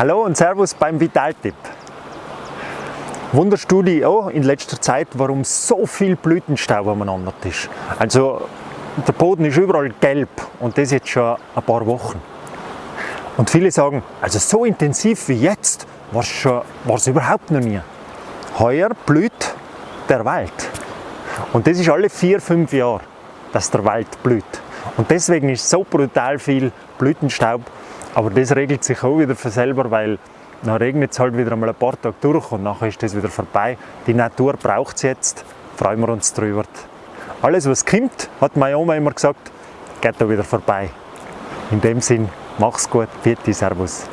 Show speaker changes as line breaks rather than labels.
Hallo und Servus beim Vitaltipp. Wunderst du dich auch in letzter Zeit, warum so viel Blütenstaub umeinander ist? Also der Boden ist überall gelb und das jetzt schon ein paar Wochen. Und viele sagen, also so intensiv wie jetzt war es überhaupt noch nie. Heuer blüht der Wald. Und das ist alle vier, fünf Jahre, dass der Wald blüht. Und deswegen ist so brutal viel Blütenstaub aber das regelt sich auch wieder von selber, weil dann regnet es halt wieder einmal ein paar Tage durch und nachher ist das wieder vorbei. Die Natur braucht es jetzt, freuen wir uns drüber. Alles was kommt, hat meine Oma immer gesagt, geht da wieder vorbei. In dem Sinn, mach's gut, bitte, Servus.